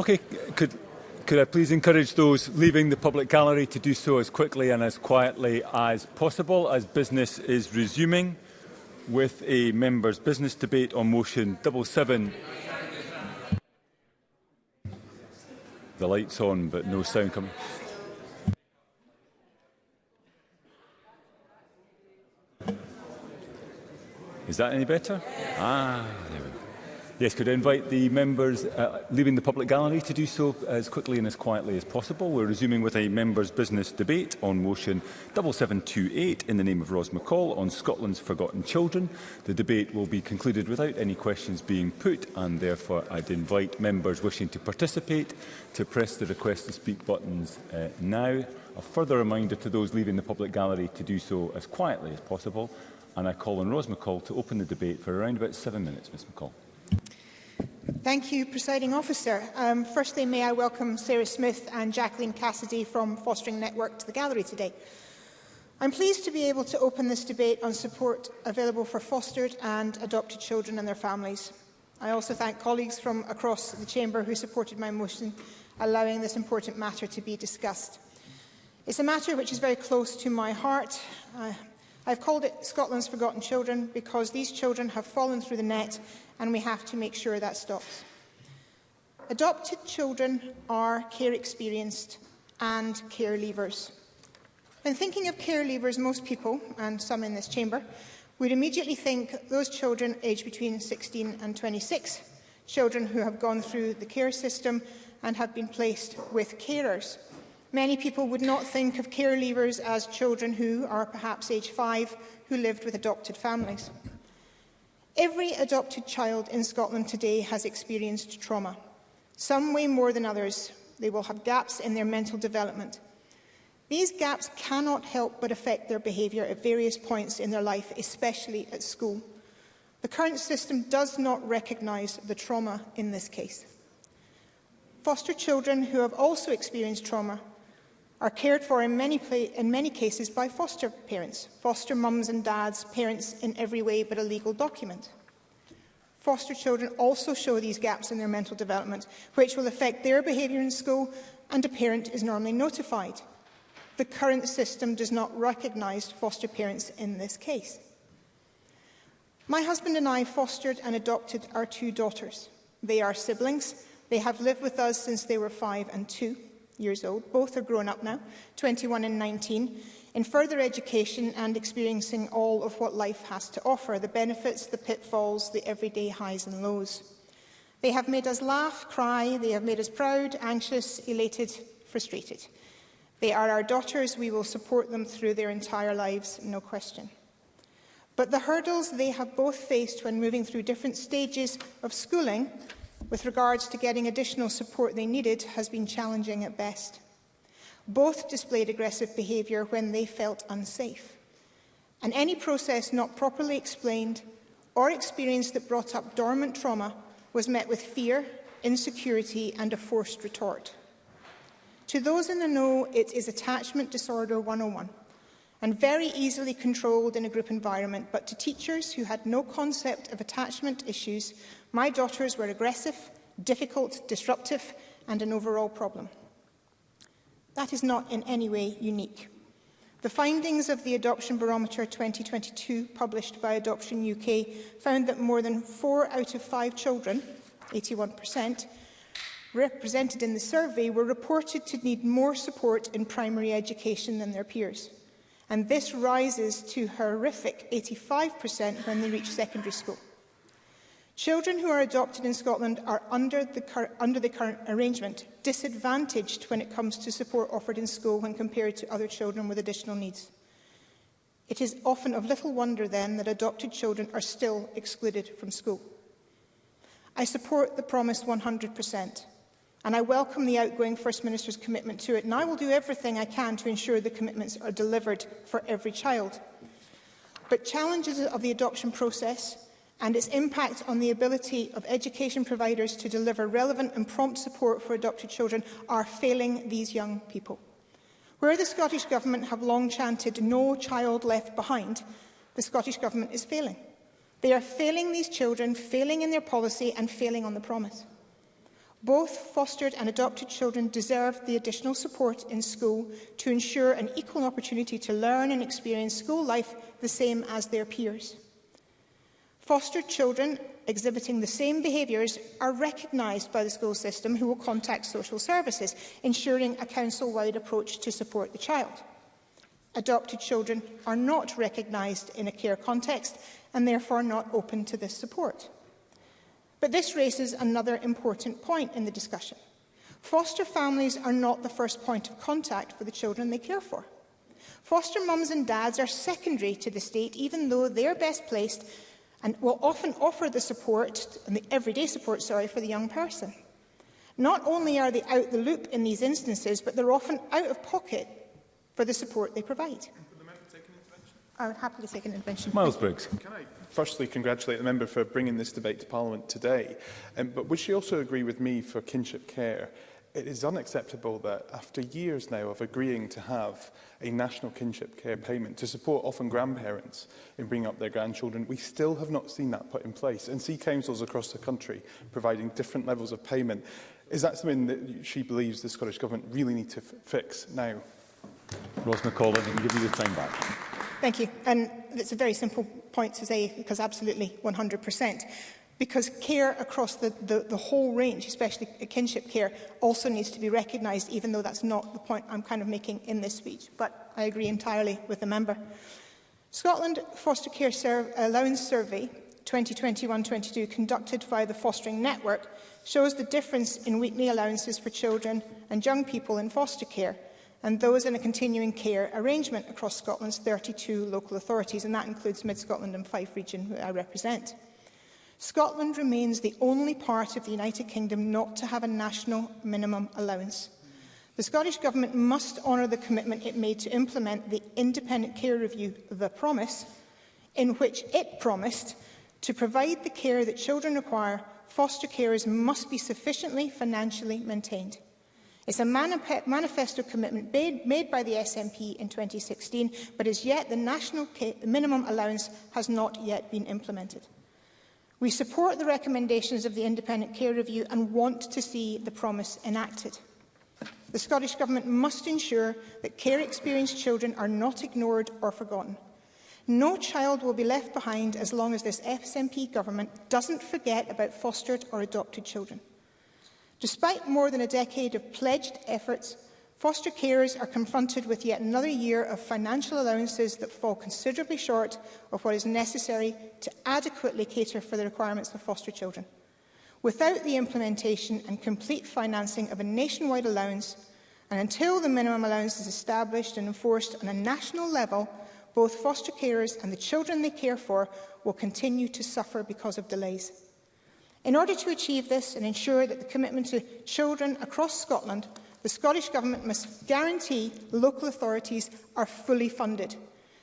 Okay, could, could I please encourage those leaving the public gallery to do so as quickly and as quietly as possible as business is resuming with a member's business debate on motion 77. The light's on but no sound coming. Is that any better? Ah, there we go. Yes, could I invite the members uh, leaving the public gallery to do so as quickly and as quietly as possible. We're resuming with a members' business debate on motion 7728 in the name of Ros McCall on Scotland's forgotten children. The debate will be concluded without any questions being put and therefore I'd invite members wishing to participate to press the request to speak buttons uh, now. A further reminder to those leaving the public gallery to do so as quietly as possible. And I call on Ros McCall to open the debate for around about seven minutes, Ms McCall. Thank you, Presiding Officer. Um, firstly, may I welcome Sarah Smith and Jacqueline Cassidy from Fostering Network to the gallery today. I'm pleased to be able to open this debate on support available for fostered and adopted children and their families. I also thank colleagues from across the Chamber who supported my motion, allowing this important matter to be discussed. It's a matter which is very close to my heart. Uh, I've called it Scotland's Forgotten Children because these children have fallen through the net and we have to make sure that stops. Adopted children are care experienced and care leavers. When thinking of care leavers, most people, and some in this chamber, would immediately think those children aged between 16 and 26, children who have gone through the care system and have been placed with carers. Many people would not think of care leavers as children who are perhaps age five who lived with adopted families. Every adopted child in Scotland today has experienced trauma. Some way more than others. They will have gaps in their mental development. These gaps cannot help but affect their behaviour at various points in their life, especially at school. The current system does not recognise the trauma in this case. Foster children who have also experienced trauma are cared for in many, in many cases by foster parents, foster mums and dads, parents in every way but a legal document. Foster children also show these gaps in their mental development, which will affect their behaviour in school, and a parent is normally notified. The current system does not recognise foster parents in this case. My husband and I fostered and adopted our two daughters. They are siblings. They have lived with us since they were five and two years old. Both are grown up now, 21 and 19, in further education and experiencing all of what life has to offer, the benefits, the pitfalls, the everyday highs and lows. They have made us laugh, cry, they have made us proud, anxious, elated, frustrated. They are our daughters, we will support them through their entire lives, no question. But the hurdles they have both faced when moving through different stages of schooling with regards to getting additional support they needed has been challenging at best. Both displayed aggressive behaviour when they felt unsafe. And any process not properly explained or experience that brought up dormant trauma was met with fear, insecurity and a forced retort. To those in the know, it is Attachment Disorder 101 and very easily controlled in a group environment, but to teachers who had no concept of attachment issues My daughters were aggressive, difficult, disruptive and an overall problem. That is not in any way unique. The findings of the Adoption Barometer 2022 published by Adoption UK found that more than four out of five children, 81%, represented in the survey were reported to need more support in primary education than their peers. And this rises to horrific 85% when they reach secondary school. Children who are adopted in Scotland are under the, under the current arrangement disadvantaged when it comes to support offered in school when compared to other children with additional needs. It is often of little wonder then that adopted children are still excluded from school. I support the promise 100% and I welcome the outgoing First Minister's commitment to it and I will do everything I can to ensure the commitments are delivered for every child. But challenges of the adoption process and its impact on the ability of education providers to deliver relevant and prompt support for adopted children are failing these young people. Where the Scottish Government have long chanted no child left behind, the Scottish Government is failing. They are failing these children, failing in their policy and failing on the promise. Both fostered and adopted children deserve the additional support in school to ensure an equal opportunity to learn and experience school life the same as their peers. Foster children exhibiting the same behaviours are recognised by the school system who will contact social services, ensuring a council-wide approach to support the child. Adopted children are not recognised in a care context and therefore not open to this support. But this raises another important point in the discussion. Foster families are not the first point of contact for the children they care for. Foster mums and dads are secondary to the state, even though they are best placed and will often offer the support, and the everyday support, sorry, for the young person. Not only are they out the loop in these instances, but they're often out of pocket for the support they provide. I would happily take an intervention. Miles Briggs. Can I firstly congratulate the member for bringing this debate to Parliament today? Um, but would she also agree with me for kinship care It is unacceptable that, after years now of agreeing to have a national kinship care payment to support often grandparents in bringing up their grandchildren, we still have not seen that put in place and see councils across the country providing different levels of payment. Is that something that she believes the Scottish Government really need to fix now? Rose McCullough, I can give you the time back. Thank you. And it's a very simple point to say, because absolutely 100% because care across the, the, the whole range, especially kinship care, also needs to be recognised, even though that's not the point I'm kind of making in this speech. But I agree entirely with the member. Scotland Foster Care Serv Allowance uh, Survey 2021-22 conducted by the Fostering Network shows the difference in weekly allowances for children and young people in foster care and those in a continuing care arrangement across Scotland's 32 local authorities, and that includes Mid-Scotland and Fife region, who I represent. Scotland remains the only part of the United Kingdom not to have a national minimum allowance. The Scottish Government must honour the commitment it made to implement the independent care review, The Promise, in which it promised to provide the care that children require, foster carers must be sufficiently financially maintained. It's a manifesto commitment made by the SNP in 2016, but as yet the national minimum allowance has not yet been implemented. We support the recommendations of the Independent Care Review and want to see the promise enacted. The Scottish Government must ensure that care experienced children are not ignored or forgotten. No child will be left behind as long as this SNP government doesn't forget about fostered or adopted children. Despite more than a decade of pledged efforts, Foster carers are confronted with yet another year of financial allowances that fall considerably short of what is necessary to adequately cater for the requirements of foster children. Without the implementation and complete financing of a nationwide allowance, and until the minimum allowance is established and enforced on a national level, both foster carers and the children they care for will continue to suffer because of delays. In order to achieve this and ensure that the commitment to children across Scotland the Scottish Government must guarantee local authorities are fully funded.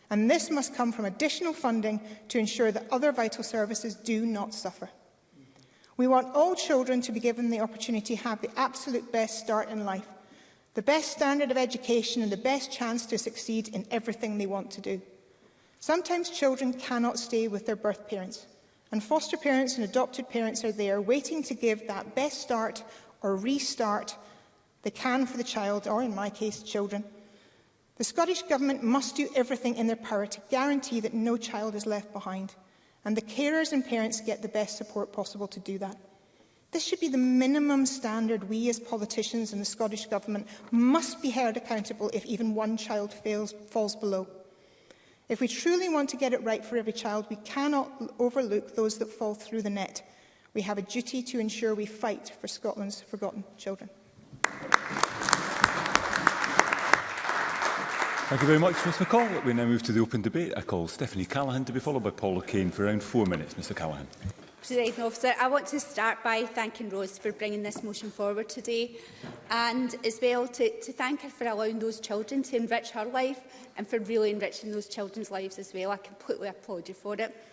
And this must come from additional funding to ensure that other vital services do not suffer. We want all children to be given the opportunity to have the absolute best start in life, the best standard of education and the best chance to succeed in everything they want to do. Sometimes children cannot stay with their birth parents, and foster parents and adopted parents are there waiting to give that best start or restart they can for the child, or in my case, children. The Scottish Government must do everything in their power to guarantee that no child is left behind, and the carers and parents get the best support possible to do that. This should be the minimum standard we as politicians and the Scottish Government must be held accountable if even one child fails, falls below. If we truly want to get it right for every child, we cannot overlook those that fall through the net. We have a duty to ensure we fight for Scotland's forgotten children. Thank you very much, Mr McCall. We now move to the open debate. I call Stephanie Callaghan to be followed by Paul O'Kane for around four minutes. Mr Callaghan. President Officer, I want to start by thanking Rose for bringing this motion forward today and as well to, to thank her for allowing those children to enrich her life and for really enriching those children's lives as well. I completely applaud you for it.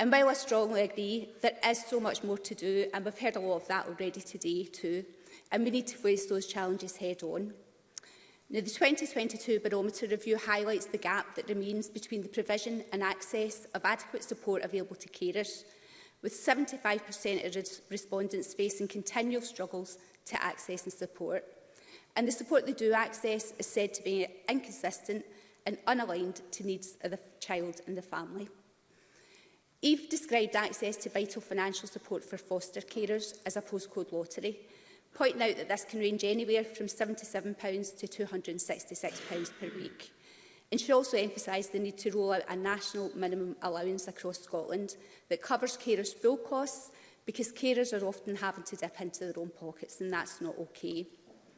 And while I strongly agree, there is so much more to do, and we've heard a lot of that already today too, and we need to face those challenges head on. Now, the 2022 Barometer Review highlights the gap that remains between the provision and access of adequate support available to carers, with 75% of respondents facing continual struggles to access and support. And the support they do access is said to be inconsistent and unaligned to needs of the child and the family. Eve described access to vital financial support for foster carers as a postcode lottery, pointing out that this can range anywhere from £77 to £266 per week. And she also emphasised the need to roll out a national minimum allowance across Scotland that covers carers' full costs because carers are often having to dip into their own pockets and that's not okay.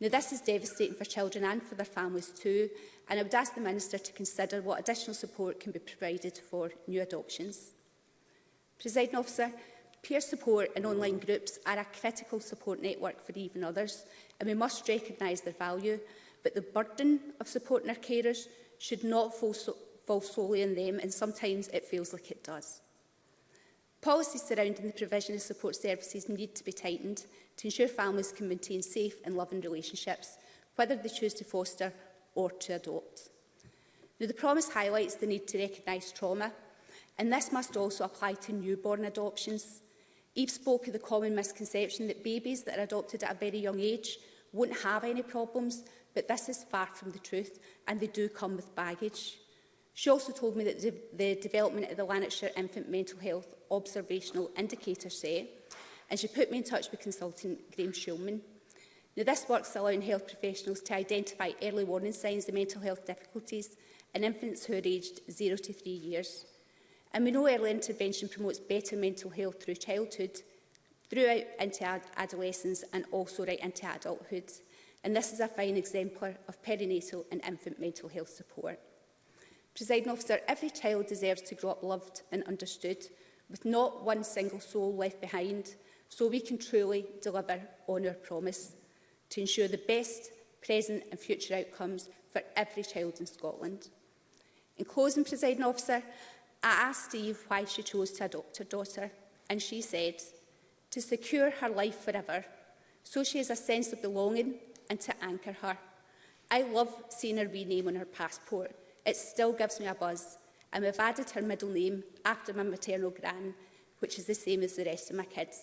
Now, this is devastating for children and for their families too, and I would ask the Minister to consider what additional support can be provided for new adoptions. Presiding officer, Peer support and online groups are a critical support network for even others, and we must recognise their value, but the burden of supporting our carers should not fall, so fall solely on them, and sometimes it feels like it does. Policies surrounding the provision of support services need to be tightened to ensure families can maintain safe and loving relationships, whether they choose to foster or to adopt. Now, the promise highlights the need to recognise trauma, and this must also apply to newborn adoptions. Eve spoke of the common misconception that babies that are adopted at a very young age won't have any problems, but this is far from the truth, and they do come with baggage. She also told me that de the development of the Lanarkshire Infant Mental Health Observational Indicator Set, and she put me in touch with consultant Graeme Shulman. Now, this work's allowing health professionals to identify early warning signs of mental health difficulties in infants who are aged 0 to 3 years. And we know early intervention promotes better mental health through childhood, throughout into ad adolescence and also right into adulthood. And this is a fine exemplar of perinatal and infant mental health support. Presiding officer, every child deserves to grow up loved and understood, with not one single soul left behind, so we can truly deliver on our promise to ensure the best present and future outcomes for every child in Scotland. In closing, presiding officer, I asked Steve why she chose to adopt her daughter, and she said, to secure her life forever, so she has a sense of belonging and to anchor her. I love seeing her name on her passport. It still gives me a buzz, and we've added her middle name after my maternal gran, which is the same as the rest of my kids.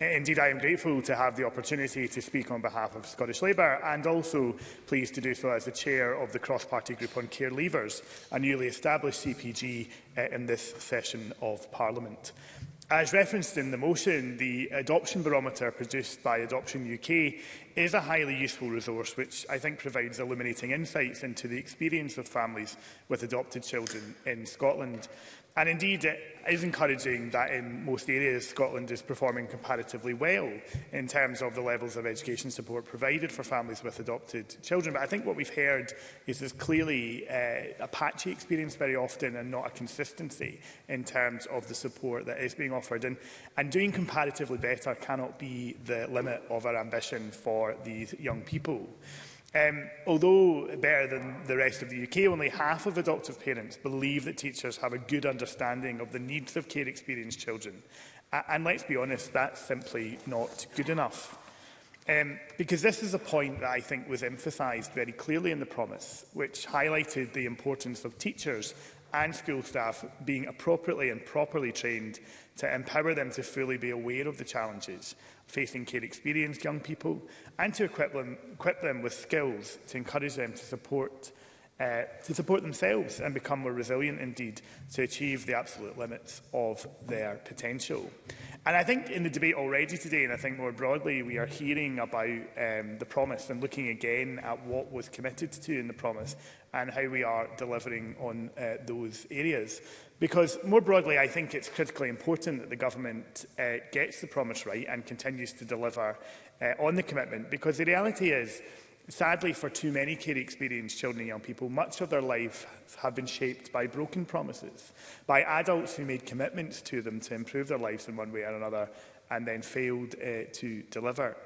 Uh, indeed, I am grateful to have the opportunity to speak on behalf of Scottish Labour and also pleased to do so as the Chair of the Cross-Party Group on Care Leavers, a newly established CPG uh, in this session of Parliament. As referenced in the motion, the adoption barometer produced by Adoption UK is a highly useful resource which I think provides illuminating insights into the experience of families with adopted children in Scotland. And indeed, it is encouraging that in most areas Scotland is performing comparatively well in terms of the levels of education support provided for families with adopted children. But I think what we've heard is there's clearly uh, a patchy experience very often and not a consistency in terms of the support that is being offered. And, and doing comparatively better cannot be the limit of our ambition for for these young people. Um, although better than the rest of the UK, only half of adoptive parents believe that teachers have a good understanding of the needs of care-experienced children. and let's be honest, that's simply not good enough. Um, because this is a point that I think was emphasised very clearly in the promise, which highlighted the importance of teachers and school staff being appropriately and properly trained to empower them to fully be aware of the challenges facing care experienced young people and to equip them, equip them with skills to encourage them to support uh, to support themselves and become more resilient indeed to achieve the absolute limits of their potential. And I think in the debate already today, and I think more broadly, we are hearing about um, the promise and looking again at what was committed to in the promise and how we are delivering on uh, those areas. Because more broadly, I think it's critically important that the government uh, gets the promise right and continues to deliver uh, on the commitment. Because the reality is Sadly, for too many care experienced children and young people, much of their life have been shaped by broken promises, by adults who made commitments to them to improve their lives in one way or another and then failed uh, to deliver.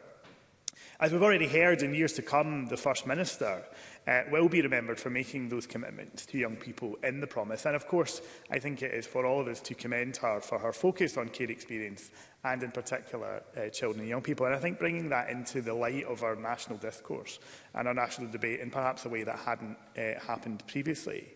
As we've already heard in years to come, the First Minister uh, will be remembered for making those commitments to young people in the promise. And of course, I think it is for all of us to commend her for her focus on care experience and in particular uh, children and young people. And I think bringing that into the light of our national discourse and our national debate in perhaps a way that hadn't uh, happened previously.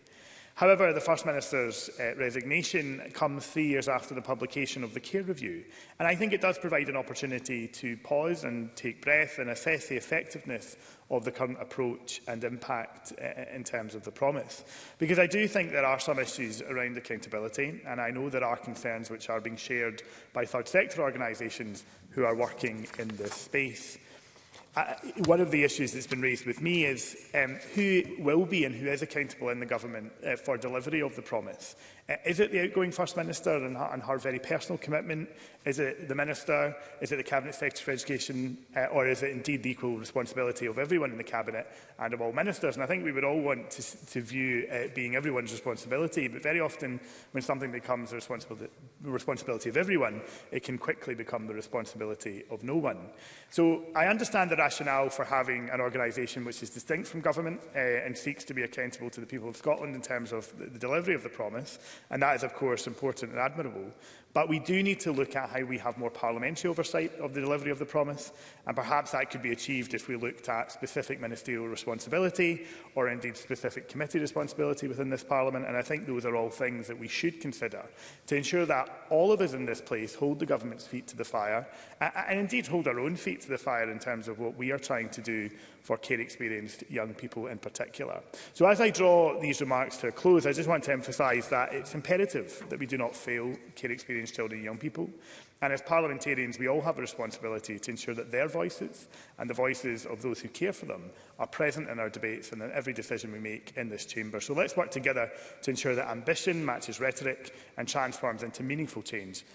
However, the First Minister's uh, resignation comes three years after the publication of the Care Review, and I think it does provide an opportunity to pause and take breath and assess the effectiveness of the current approach and impact uh, uh, in terms of the promise. Because I do think there are some issues around accountability, and I know there are concerns which are being shared by third sector organisations who are working in this space. Uh, one of the issues that's been raised with me is um, who will be and who is accountable in the government uh, for delivery of the promise. Is it the outgoing First Minister and her, and her very personal commitment? Is it the Minister? Is it the Cabinet Secretary for Education? Uh, or is it indeed the equal responsibility of everyone in the Cabinet and of all Ministers? And I think we would all want to, to view it uh, being everyone's responsibility, but very often when something becomes the responsibility, responsibility of everyone, it can quickly become the responsibility of no one. So I understand the rationale for having an organisation which is distinct from government uh, and seeks to be accountable to the people of Scotland in terms of the, the delivery of the promise. And that is, of course, important and admirable. But we do need to look at how we have more parliamentary oversight of the delivery of the promise, and perhaps that could be achieved if we looked at specific ministerial responsibility or indeed specific committee responsibility within this Parliament. And I think those are all things that we should consider to ensure that all of us in this place hold the government's feet to the fire and indeed hold our own feet to the fire in terms of what we are trying to do for care experienced young people in particular. So as I draw these remarks to a close, I just want to emphasise that it's imperative that we do not fail care experienced experienced children and young people. And as parliamentarians, we all have a responsibility to ensure that their voices and the voices of those who care for them are present in our debates and in every decision we make in this chamber. So let's work together to ensure that ambition matches rhetoric and transforms into meaningful change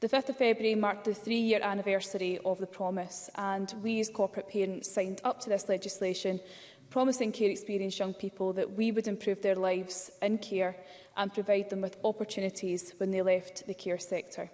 The 5th of February marked the three-year anniversary of the promise, and we as corporate parents signed up to this legislation, promising care experienced young people that we would improve their lives in care and provide them with opportunities when they left the care sector.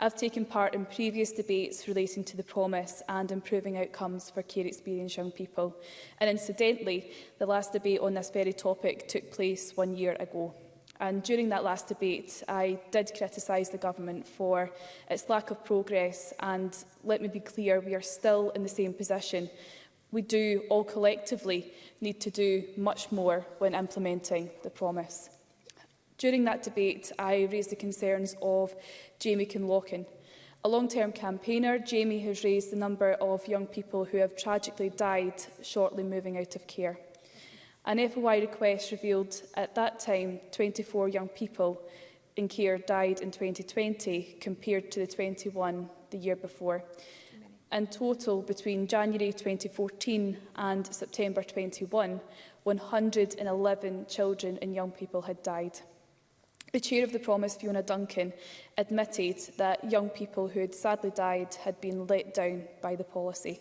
I've taken part in previous debates relating to the promise and improving outcomes for care experienced young people. And incidentally, the last debate on this very topic took place one year ago. And during that last debate, I did criticise the government for its lack of progress. And let me be clear, we are still in the same position. We do all collectively need to do much more when implementing the promise. During that debate, I raised the concerns of Jamie Kinlochen. A long-term campaigner, Jamie has raised the number of young people who have tragically died shortly moving out of care. An FOI request revealed at that time 24 young people in care died in 2020 compared to the 21 the year before. In total, between January 2014 and September 21, 111 children and young people had died. The chair of the Promise, Fiona Duncan, admitted that young people who had sadly died had been let down by the policy.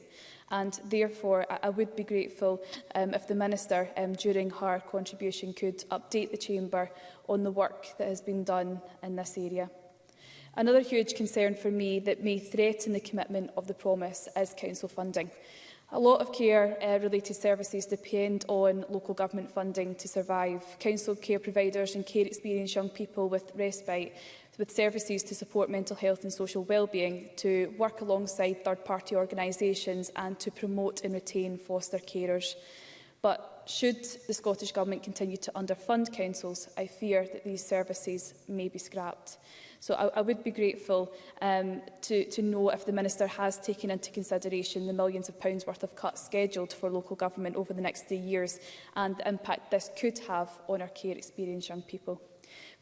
And therefore, I, would be grateful um, if the Minister, um, during her contribution, could update the Chamber on the work that has been done in this area. Another huge concern for me that may threaten the commitment of the promise is council funding. A lot of care-related uh, services depend on local government funding to survive. Council care providers and care experienced young people with respite with services to support mental health and social wellbeing, to work alongside third-party organisations and to promote and retain foster carers. But should the Scottish Government continue to underfund councils, I fear that these services may be scrapped. So I, I would be grateful um, to, to know if the Minister has taken into consideration the millions of pounds worth of cuts scheduled for local government over the next three years and the impact this could have on our care experienced young people.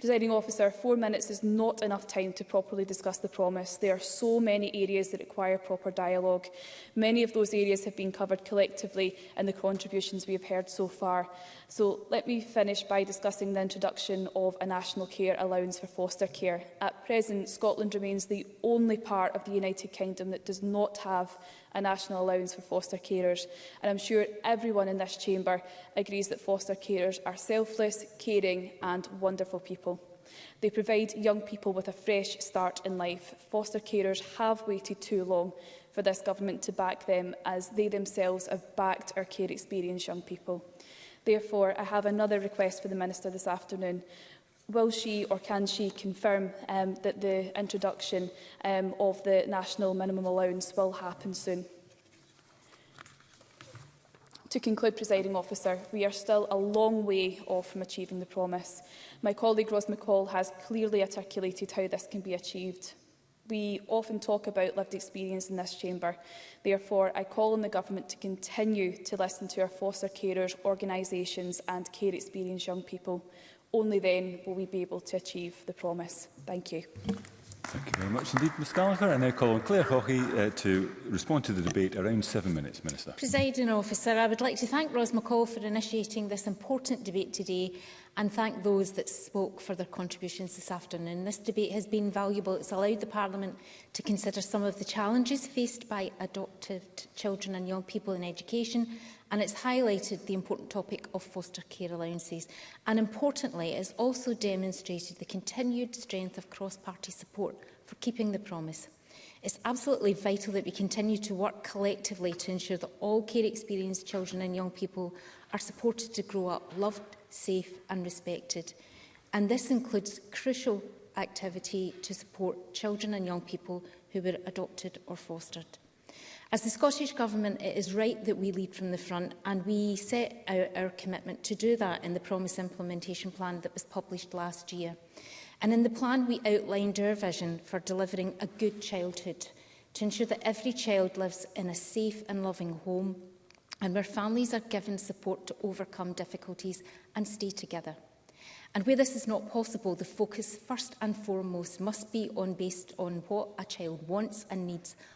Presiding officer, four minutes is not enough time to properly discuss the promise. There are so many areas that require proper dialogue. Many of those areas have been covered collectively in the contributions we have heard so far. So let me finish by discussing the introduction of a national care allowance for foster care. At present, Scotland remains the only part of the United Kingdom that does not have a national allowance for foster carers. And I'm sure everyone in this chamber agrees that foster carers are selfless, caring and wonderful people. They provide young people with a fresh start in life. Foster carers have waited too long for this government to back them as they themselves have backed our care experience young people. Therefore, I have another request for the Minister this afternoon will she or can she confirm um, that the introduction um, of the national minimum allowance will happen soon? To conclude, presiding officer, we are still a long way off from achieving the promise. My colleague Ros McCall has clearly articulated how this can be achieved. We often talk about lived experience in this chamber. Therefore, I call on the government to continue to listen to our foster carers, organisations and care experienced young people. Only then will we be able to achieve the promise. Thank you. Thank you very much indeed, Ms Gallagher. I now call on Claire Hockey uh, to respond to the debate around seven minutes, Minister. Presiding officer, I would like to thank Ros McCall for initiating this important debate today and thank those that spoke for their contributions this afternoon. This debate has been valuable. It's allowed the Parliament to consider some of the challenges faced by adopted children and young people in education and it's highlighted the important topic of foster care allowances. And importantly, it's also demonstrated the continued strength of cross-party support for keeping the promise. It's absolutely vital that we continue to work collectively to ensure that all care experienced children and young people are supported to grow up loved, safe and respected. And this includes crucial activity to support children and young people who were adopted or fostered. As the Scottish Government, it is right that we lead from the front and we set out our commitment to do that in the Promise Implementation Plan that was published last year. And in the plan, we outlined our vision for delivering a good childhood to ensure that every child lives in a safe and loving home and where families are given support to overcome difficulties and stay together. And where this is not possible, the focus first and foremost must be on based on what a child wants and needs,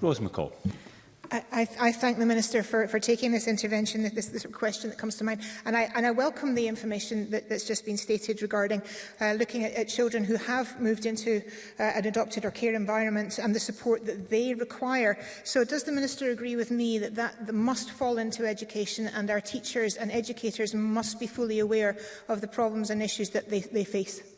Rose McCall. I, I, I thank the Minister for, for taking this intervention, this, this question that comes to mind, and I, and I welcome the information that, that's just been stated regarding uh, looking at, at children who have moved into uh, an adopted or care environment and the support that they require. So does the Minister agree with me that that, that must fall into education and our teachers and educators must be fully aware of the problems and issues that they, they face?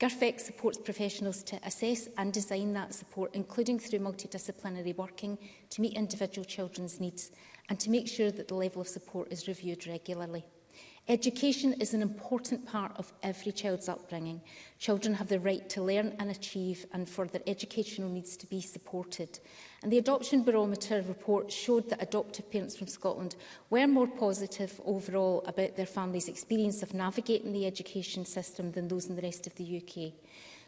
GIRFEC supports professionals to assess and design that support, including through multidisciplinary working to meet individual children's needs and to make sure that the level of support is reviewed regularly. Education is an important part of every child's upbringing. Children have the right to learn and achieve and for their educational needs to be supported. And the Adoption Barometer report showed that adoptive parents from Scotland were more positive overall about their family's experience of navigating the education system than those in the rest of the UK.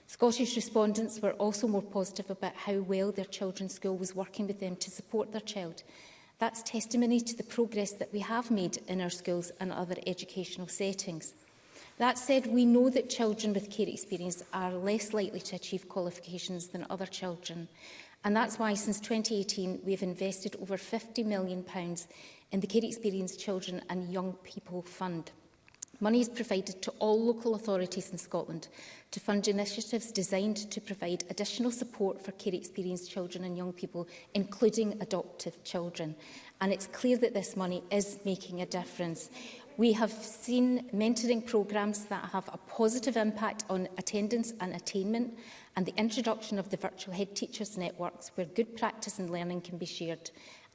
Scottish respondents were also more positive about how well their children's school was working with them to support their child That's testimony to the progress that we have made in our schools and other educational settings. That said, we know that children with care experience are less likely to achieve qualifications than other children. And that's why since 2018, we have invested over £50 million in the Care Experience Children and Young People Fund. Money is provided to all local authorities in Scotland to fund initiatives designed to provide additional support for care experienced children and young people, including adoptive children. And it's clear that this money is making a difference. We have seen mentoring programmes that have a positive impact on attendance and attainment and the introduction of the virtual headteachers networks where good practice and learning can be shared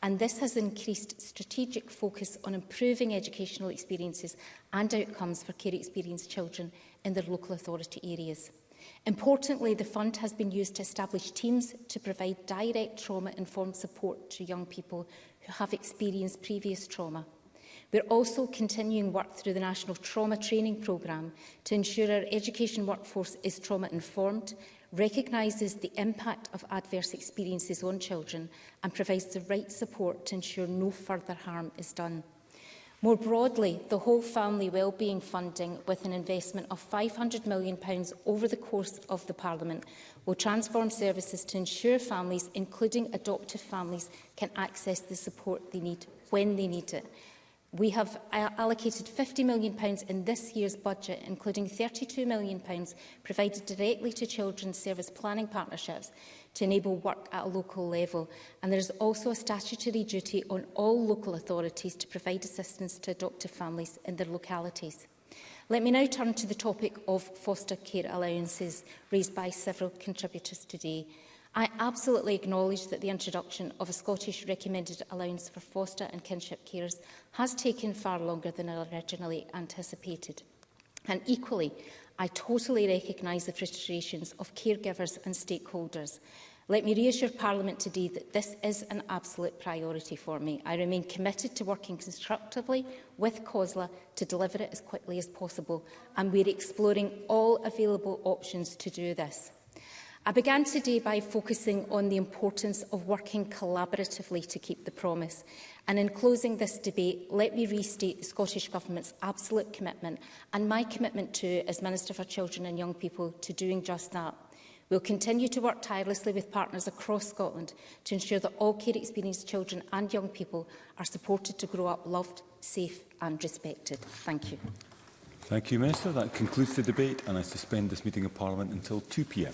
and this has increased strategic focus on improving educational experiences and outcomes for care experienced children in their local authority areas. Importantly, the fund has been used to establish teams to provide direct trauma-informed support to young people who have experienced previous trauma. We're also continuing work through the National Trauma Training Programme to ensure our education workforce is trauma-informed recognises the impact of adverse experiences on children and provides the right support to ensure no further harm is done. More broadly, the whole family wellbeing funding with an investment of £500 million over the course of the Parliament will transform services to ensure families, including adoptive families, can access the support they need when they need it We have uh, allocated £50 million in this year's budget, including £32 million provided directly to children's service planning partnerships to enable work at a local level. And there is also a statutory duty on all local authorities to provide assistance to adoptive families in their localities. Let me now turn to the topic of foster care allowances raised by several contributors today. I absolutely acknowledge that the introduction of a Scottish recommended allowance for foster and kinship carers has taken far longer than originally anticipated. And equally, I totally recognise the frustrations of caregivers and stakeholders. Let me reassure Parliament today that this is an absolute priority for me. I remain committed to working constructively with COSLA to deliver it as quickly as possible, and we're exploring all available options to do this. I began today by focusing on the importance of working collaboratively to keep the promise. And in closing this debate, let me restate the Scottish Government's absolute commitment and my commitment to, as Minister for Children and Young People, to doing just that. We'll continue to work tirelessly with partners across Scotland to ensure that all care experienced children and young people are supported to grow up loved, safe and respected. Thank you. Thank you, Minister. That concludes the debate and I suspend this meeting of Parliament until 2pm.